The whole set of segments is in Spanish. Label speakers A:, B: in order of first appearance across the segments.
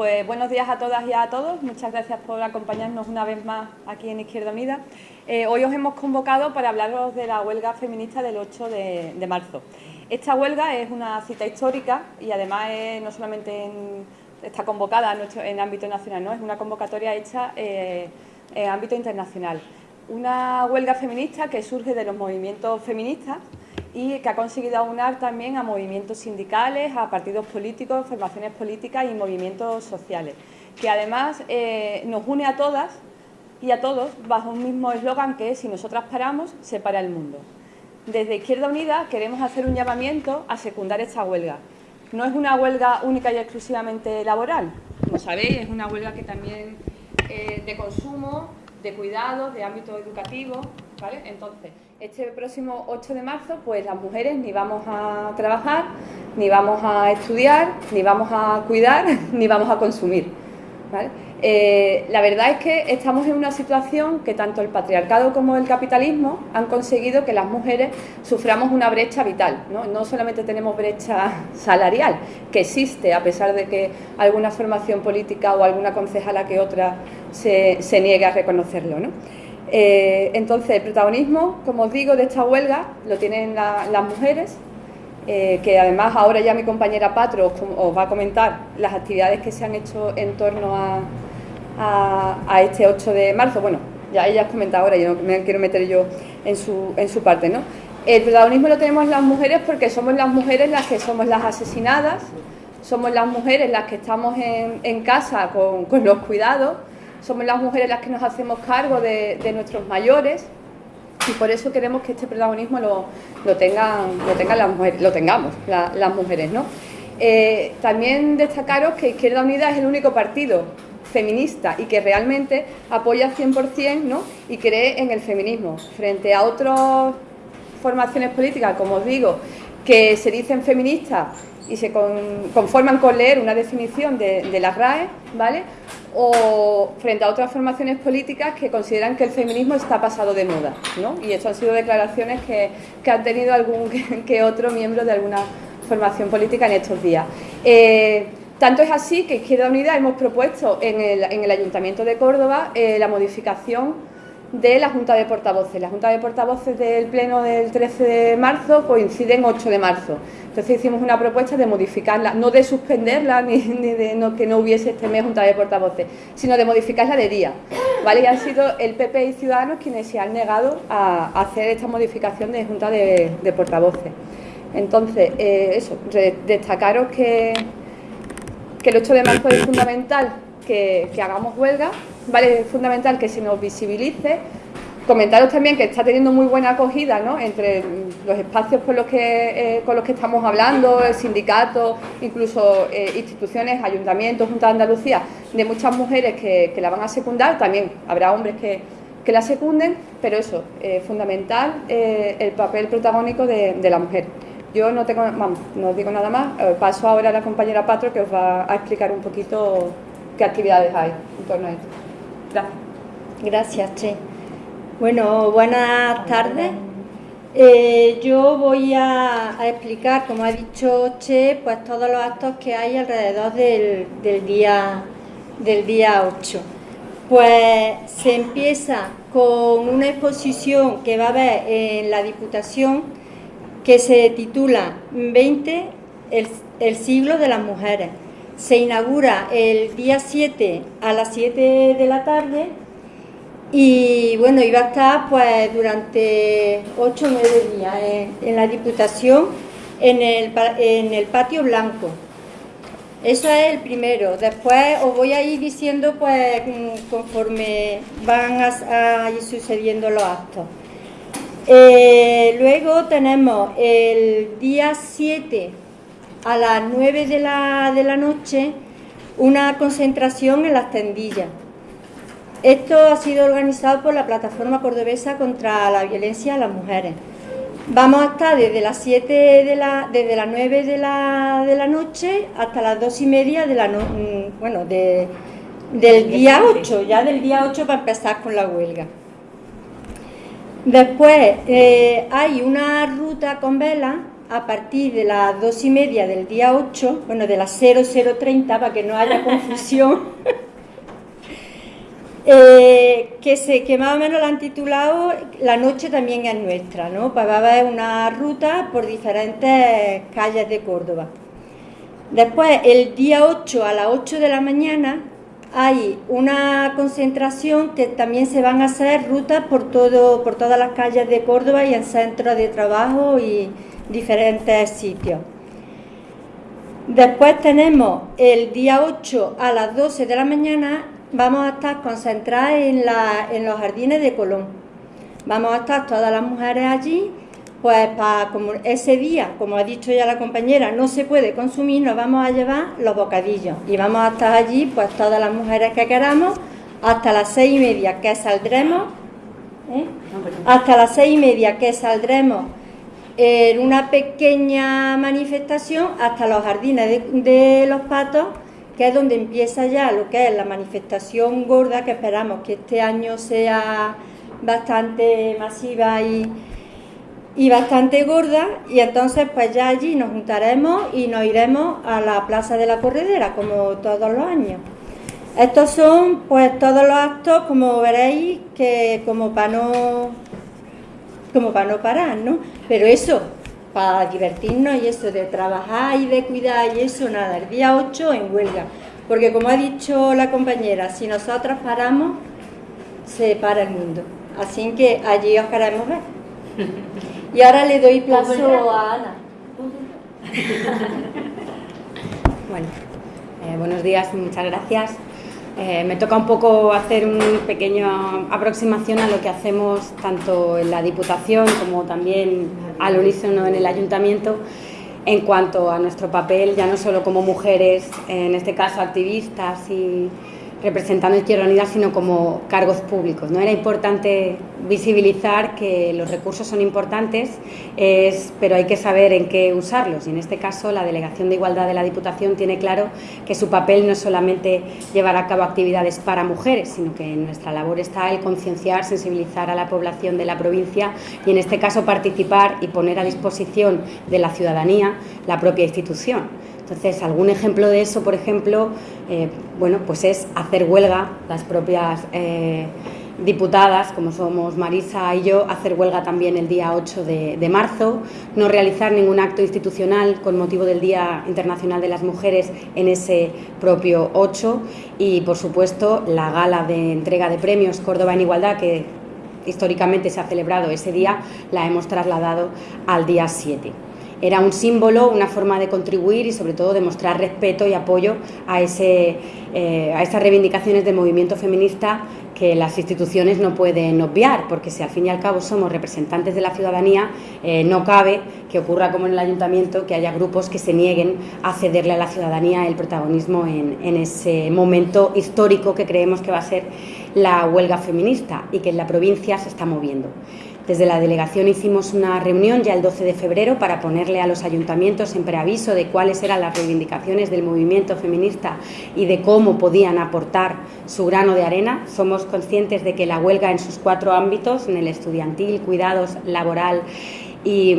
A: Pues buenos días a todas y a todos. Muchas gracias por acompañarnos una vez más aquí en Izquierda Unida. Eh, hoy os hemos convocado para hablaros de la huelga feminista del 8 de, marzo. Esta huelga es una cita histórica y además no solamente está convocada en, ámbito nacional, ¿no? es una convocatoria hecha eh, en ámbito internacional. Una huelga feminista que surge de los movimientos feministas y que ha conseguido aunar también a movimientos sindicales, a partidos políticos, formaciones políticas y movimientos sociales, que además eh, nos une a todas y a todos bajo un mismo eslogan que es si nosotras paramos, se para el mundo. Desde Izquierda Unida queremos hacer un llamamiento a secundar esta huelga. No es una huelga única y exclusivamente laboral, como sabéis, es una huelga que también eh, de consumo, de cuidados, de ámbito educativo, ¿vale? Entonces, este próximo 8 de marzo, pues las mujeres ni vamos a trabajar, ni vamos a estudiar, ni vamos a cuidar, ni vamos a consumir. Eh, la verdad es que estamos en una situación que tanto el patriarcado como el capitalismo han conseguido que las mujeres suframos una brecha vital. No, solamente tenemos brecha salarial, que existe a pesar de que alguna formación política o alguna concejala que otra se, se niegue a reconocerlo. ¿no? Eh, entonces, el protagonismo, como os digo, de esta huelga lo tienen las mujeres, eh, que además ahora ya mi compañera Patro os, va a comentar las actividades que se han hecho en torno a, este 8 de marzo. Bueno, ya ella has comentado ahora, yo no me quiero meter yo en su, en su parte, ¿no? El protagonismo lo tenemos las mujeres porque somos las mujeres las que somos las asesinadas, somos las mujeres las que estamos en, casa con, con los cuidados, somos las mujeres las que nos hacemos cargo de, nuestros mayores y por eso queremos que este protagonismo lo, tengan, lo tengan las mujeres, lo tengamos las mujeres, ¿no? Eh, también destacaros que Izquierda Unida es el único partido feminista y que realmente apoya 100% ¿no? y cree en el feminismo, frente a otras formaciones políticas, como os digo, que se dicen feministas y se conforman con leer una definición de, de la RAE, ¿vale? o frente a otras formaciones políticas que consideran que el feminismo está pasado de moda, ¿no? Y eso han sido declaraciones que, han tenido algún que, otro miembro de alguna formación política en estos días. Eh, tanto es así que Izquierda Unida hemos propuesto en el, Ayuntamiento de Córdoba eh, la modificación de la Junta de Portavoces. La Junta de Portavoces del Pleno del 13 de marzo coincide en 8 de marzo. Entonces hicimos una propuesta de modificarla, no de suspenderla ni, de que no hubiese este mes Junta de Portavoces, sino de modificarla de día. ¿vale? Y han sido el PP y Ciudadanos quienes se han negado a hacer esta modificación de Junta de, Portavoces. Entonces, eh, eso, destacaros que, que el 8 de marzo es fundamental que, que hagamos huelga, ¿vale? Es fundamental que se nos visibilice. Comentaros también que está teniendo muy buena acogida ¿no? entre los espacios con los que, eh, con los que estamos hablando, el sindicato, incluso eh, instituciones, ayuntamientos, Junta de Andalucía, de muchas mujeres que, la van a secundar, también habrá hombres que, que la secunden, pero eso, eh, fundamental el papel protagónico de, la mujer. Yo no tengo, vamos, no digo nada más, paso ahora a la compañera Patro que os va a explicar un poquito qué actividades hay en torno a esto.
B: Gracias. Gracias, Che. Bueno, buenas tardes. Eh, yo voy a, explicar, como ha dicho Che, pues todos los actos que hay alrededor del, día, del día 8. Pues se empieza con una exposición que va a haber en la Diputación que se titula 20, el, el siglo de las mujeres se inaugura el día 7 a las 7 de la tarde y bueno, iba a estar pues durante 8 o 9 días en, la Diputación en el, en el patio blanco. Eso es el primero. Después os voy a ir diciendo pues conforme van a, ir sucediendo los actos. Eh, luego tenemos el día 7 a las 9 de la, de la noche una concentración en las tendillas. Esto ha sido organizado por la Plataforma Cordobesa contra la Violencia a las Mujeres. Vamos a estar desde las 7 de la, desde las 9 de la, de la noche hasta las 2 y media de la mm, bueno, de, del día 8, ya del día 8 para empezar con la huelga. Después eh, hay una ruta con vela a partir de las dos y media del día 8, bueno, de las 0030, para que no haya confusión, eh, que, se, que más o menos la han titulado La noche también es nuestra, ¿no? Pues va a haber una ruta por diferentes calles de Córdoba. Después, el día 8 a las 8 de la mañana, hay una concentración que también se van a hacer rutas por, todo, por todas las calles de Córdoba y en centros de trabajo y diferentes sitios. Después tenemos el día 8 a las 12 de la mañana, vamos a estar concentradas en, en los jardines de Colón. Vamos a estar todas las mujeres allí pues para como ese día, como ha dicho ya la compañera, no se puede consumir, nos vamos a llevar los bocadillos y vamos a estar allí, pues todas las mujeres que queramos, hasta las seis y media que saldremos, ¿eh? hasta las seis y media que saldremos en una pequeña manifestación hasta los jardines de, de los patos, que es donde empieza ya lo que es la manifestación gorda, que esperamos que este año sea bastante masiva y y bastante gorda y entonces pues ya allí nos juntaremos y nos iremos a la Plaza de la Corredera como todos los años. Estos son pues todos los actos como veréis que como para no como para no parar, ¿no? Pero eso, para divertirnos y eso de trabajar y de cuidar y eso nada, el día 8 en huelga. Porque como ha dicho la compañera, si nosotros paramos, se para el mundo. Así que allí os queremos ver. Y ahora le doy plazo a Ana.
C: bueno, eh, buenos días muchas gracias. Eh, me toca un poco hacer una pequeña aproximación a lo que hacemos tanto en la Diputación como también al unísono en el Ayuntamiento en cuanto a nuestro papel, ya no solo como mujeres, en este caso activistas y representando Izquierda Unida, sino como cargos públicos. ¿no? Era importante visibilizar que los recursos son importantes, pero hay que saber en qué usarlos. Y en este caso, la Delegación de Igualdad de la Diputación tiene claro que su papel no es solamente llevar a cabo actividades para mujeres, sino que en nuestra labor está el concienciar, sensibilizar a la población de la provincia y, en este caso, participar y poner a disposición de la ciudadanía la propia institución. Entonces, algún ejemplo de eso, por ejemplo, eh, bueno, pues es hacer huelga, las propias eh, diputadas, como somos Marisa y yo, hacer huelga también el día 8 de, marzo, no realizar ningún acto institucional con motivo del Día Internacional de las Mujeres en ese propio 8 y, por supuesto, la gala de entrega de premios Córdoba en Igualdad, que históricamente se ha celebrado ese día, la hemos trasladado al día 7 era un símbolo, una forma de contribuir y sobre todo de mostrar respeto y apoyo a, ese, eh, a esas reivindicaciones del movimiento feminista que las instituciones no pueden obviar, porque si al fin y al cabo somos representantes de la ciudadanía, eh, no cabe que ocurra como en el ayuntamiento, que haya grupos que se nieguen a cederle a la ciudadanía el protagonismo en, en ese momento histórico que creemos que va a ser la huelga feminista y que en la provincia se está moviendo. Desde la delegación hicimos una reunión ya el 12 de febrero para ponerle a los ayuntamientos en preaviso de cuáles eran las reivindicaciones del movimiento feminista y de cómo podían aportar su grano de arena. Somos conscientes de que la huelga en sus cuatro ámbitos, en el estudiantil, cuidados, laboral y,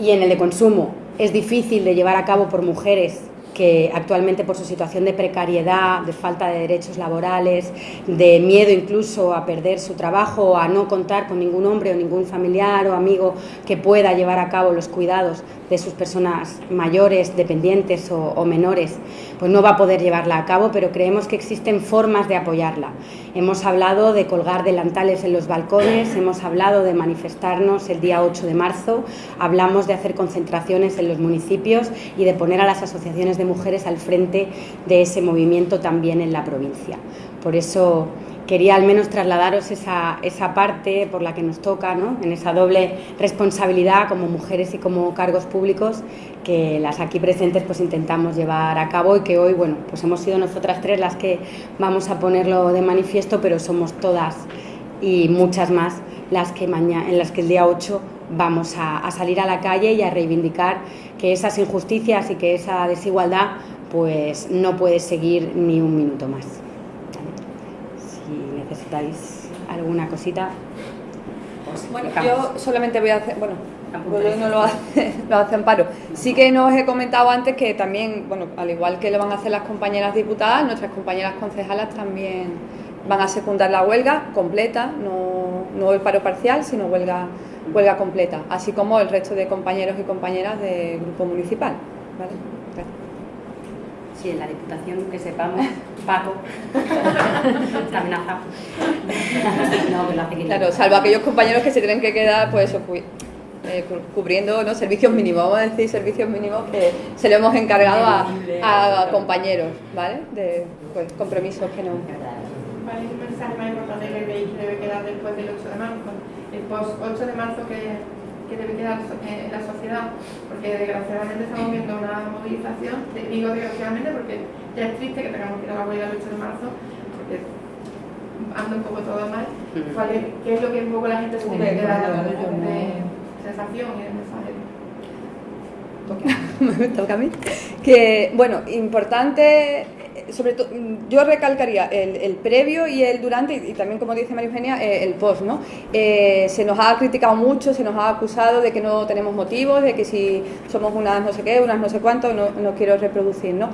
C: y en el de consumo, es difícil de llevar a cabo por mujeres que actualmente por su situación de precariedad, de falta de derechos laborales, de miedo incluso a perder su trabajo, a no contar con ningún hombre o ningún familiar o amigo que pueda llevar a cabo los cuidados de sus personas mayores, dependientes o, menores, pues no va a poder llevarla a cabo, pero creemos que existen formas de apoyarla. Hemos hablado de colgar delantales en los balcones, hemos hablado de manifestarnos el día 8 de marzo, hablamos de hacer concentraciones en los municipios y de poner a las asociaciones de mujeres al frente de ese movimiento también en la provincia. Por eso quería al menos trasladaros esa, esa parte por la que nos toca, ¿no? en esa doble responsabilidad como mujeres y como cargos públicos que las aquí presentes pues intentamos llevar a cabo y que hoy bueno pues hemos sido nosotras tres las que vamos a ponerlo de manifiesto pero somos todas y muchas más las que mañana, en las que el día 8 vamos a, a salir a la calle y a reivindicar que esas injusticias y que esa desigualdad pues no puede seguir ni un minuto más necesitáis alguna cosita.
A: bueno, yo solamente voy a hacer, bueno, no lo hace, lo hace Amparo. Sí que nos he comentado antes que también, bueno, al igual que lo van a hacer las compañeras diputadas, nuestras compañeras concejalas también van a secundar la huelga completa, no, no el paro parcial, sino huelga, huelga completa, así como el resto de compañeros y compañeras del grupo municipal. ¿vale?
C: Sí, en la Diputación, que sepamos, Paco está amenazado.
A: no, que lo hace Claro, salvo aquellos compañeros que se tienen que quedar, pues eso, eh, cubriendo ¿no? servicios mínimos, vamos a decir servicios mínimos que se lo hemos encargado a, compañeros, ¿vale? De pues, compromisos que no.
D: ¿Cuál es el mensaje más importante que que debe quedar después del 8 de marzo? El post 8 de marzo que, que debe quedar en la sociedad, porque desgraciadamente estamos viendo una movilización, digo desgraciadamente porque ya es triste que tengamos que ir a la huelga el 8 de marzo, porque anda un poco todo mal. ¿Cuál es, ¿Qué es lo que un poco la gente se tiene que quedar de sensación y de mensaje?
A: me toca a mí. Que, bueno, importante sobre todo, yo recalcaría el, previo y el durante, y, también, como dice María Eugenia, eh, el post, ¿no? Eh, se nos ha criticado mucho, se nos ha acusado de que no tenemos motivos, de que si somos unas no sé qué, unas no sé cuánto, no, no quiero reproducir, ¿no?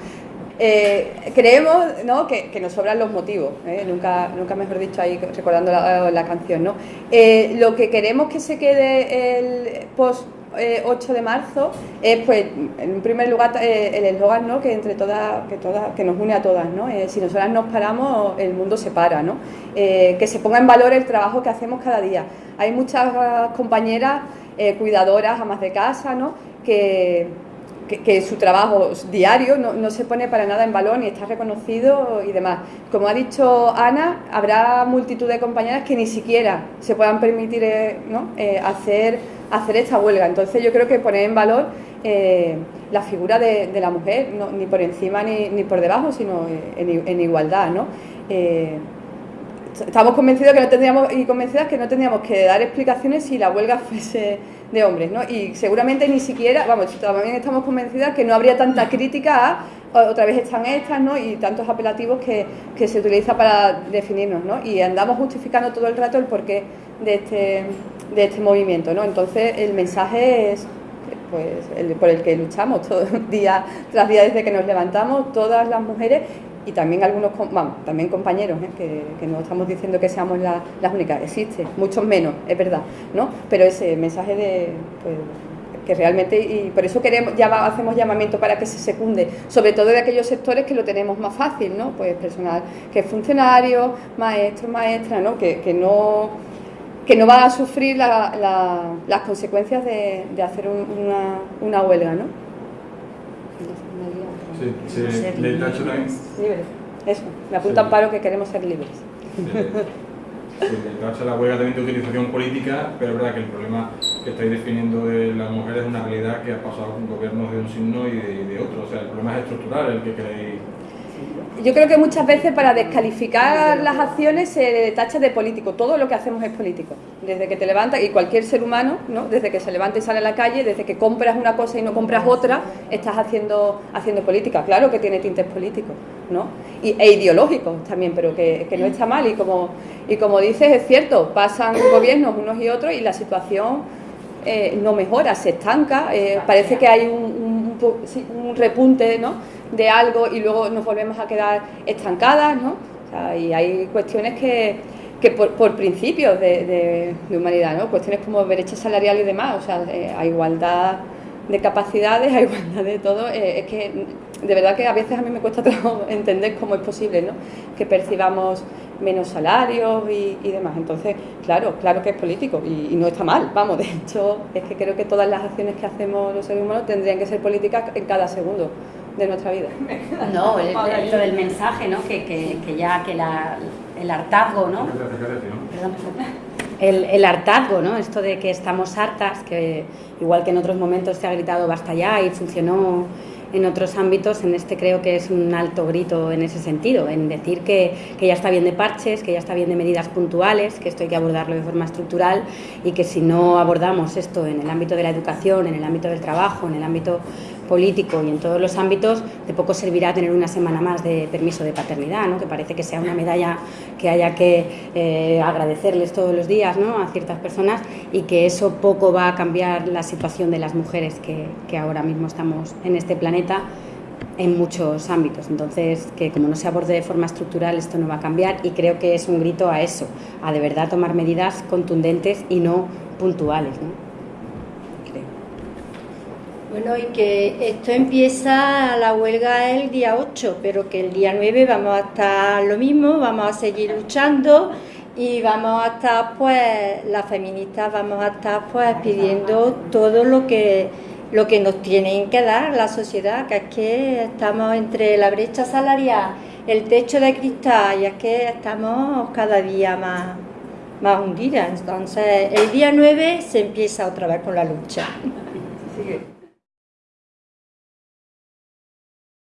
A: Eh, creemos ¿no? que, que, nos sobran los motivos, nunca, nunca mejor dicho ahí recordando la canción. ¿no? lo que queremos que se quede el post 8 eh, de marzo es, pues, en primer lugar, eh, el eslogan ¿no? que entre todas, que todas, que nos une a todas, ¿no? Eh, si nosotras nos paramos, el mundo se para, ¿no? que se ponga en valor el trabajo que hacemos cada día. Hay muchas compañeras cuidadoras, amas de casa, ¿no? que, que, su trabajo diario no, no, se pone para nada en valor ni está reconocido y demás. Como ha dicho Ana, habrá multitud de compañeras que ni siquiera se puedan permitir ¿no? hacer hacer esta huelga. Entonces yo creo que poner en valor eh, la figura de, la mujer, ni por encima ni, ni, por debajo, sino en, igualdad. ¿no? Eh, estamos convencidos que no tendríamos y convencidas que no tendríamos que dar explicaciones si la huelga fuese de hombres, ¿no? Y seguramente ni siquiera, vamos, también estamos convencidas que no habría tanta crítica a otra vez están estas, ¿no? Y tantos apelativos que, que se utiliza para definirnos, ¿no? Y andamos justificando todo el rato el porqué de este de este movimiento. ¿no? Entonces el mensaje es pues, por el que luchamos todo día tras día desde que nos levantamos, todas las mujeres y también algunos vamos, también compañeros, ¿eh? que, no estamos diciendo que seamos las únicas, existe, muchos menos, es verdad, ¿no? Pero ese mensaje de pues, que realmente, y por eso queremos, ya hacemos llamamiento para que se secunde, sobre todo de aquellos sectores que lo tenemos más fácil, ¿no? Pues personal que es funcionario, maestro, maestra, ¿no? Que, que no que no va a sufrir las consecuencias de, hacer una, una, huelga, ¿no?
E: Sí, sí. Libres.
A: Eso, me apunta paro que queremos ser libres.
E: Sí, sí la huelga también de utilización política, pero es verdad que el problema que estáis definiendo de las mujeres es una realidad que ha pasado con gobiernos de un signo y de, otro. O sea, el problema es estructural, el que queréis
A: yo creo que muchas veces para descalificar las acciones se tacha de político. Todo lo que hacemos es político. Desde que te levantas, y cualquier ser humano, ¿no? desde que se levanta y sale a la calle, desde que compras una cosa y no compras otra, estás haciendo, haciendo política. Claro que tiene tintes políticos ¿no? y, e ideológicos también, pero que, no está mal. Y como, y como dices, es cierto, pasan gobiernos unos y otros y la situación eh, no mejora, se estanca. Eh, parece que hay un, un, un repunte, ¿no? de algo y luego nos volvemos a quedar estancadas, ¿no? y hay cuestiones que, que por, por, principios de, de, humanidad, ¿no? Cuestiones como brecha salarial y demás, o sea, eh, hay igualdad de capacidades, hay igualdad de todo, eh, es que de verdad que a veces a mí me cuesta entender cómo es posible, ¿no? Que percibamos menos salarios y, y, demás. Entonces, claro, claro que es político y, y, no está mal, vamos, de hecho, es que creo que todas las acciones que hacemos los seres humanos tendrían que ser políticas en cada segundo de nuestra vida.
C: No, el, el, el mensaje, ¿no? Que, que, que ya que la, el hartazgo, ¿no? El, el, hartazgo, ¿no? Esto de que estamos hartas, que igual que en otros momentos se ha gritado basta ya y funcionó en otros ámbitos, en este creo que es un alto grito en ese sentido, en decir que, que, ya está bien de parches, que ya está bien de medidas puntuales, que esto hay que abordarlo de forma estructural y que si no abordamos esto en el ámbito de la educación, en el ámbito del trabajo, en el ámbito político y en todos los ámbitos, de poco servirá tener una semana más de permiso de paternidad, ¿no? que parece que sea una medalla que haya que eh, agradecerles todos los días ¿no? a ciertas personas y que eso poco va a cambiar la situación de las mujeres que, ahora mismo estamos en este planeta en muchos ámbitos. Entonces, que como no se aborde de forma estructural, esto no va a cambiar y creo que es un grito a eso, a de verdad tomar medidas contundentes y no puntuales.
B: Bueno, y que esto empieza la huelga el día 8, pero que el día 9 vamos a estar lo mismo, vamos a seguir luchando y vamos a estar, pues, las feministas vamos a estar, pues, pidiendo todo lo que lo que nos tienen que dar la sociedad, que es que estamos entre la brecha salarial, el techo de cristal, y es que estamos cada día más, más hundidas. Entonces, el día 9 se empieza otra vez con la lucha.